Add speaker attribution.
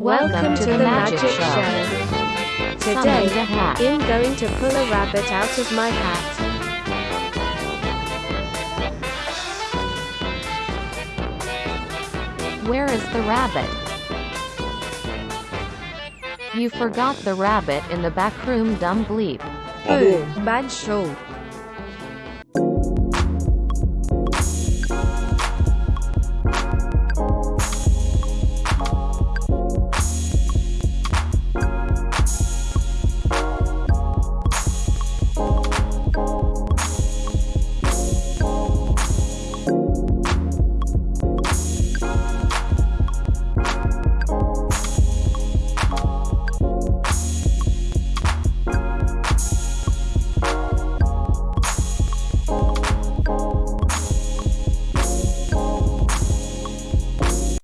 Speaker 1: Welcome to the Magic Show. Today. I'm going to pull a rabbit out of my hat.
Speaker 2: Where is the rabbit? You forgot the rabbit in the back room dumb bleep.
Speaker 1: Oh, bad show.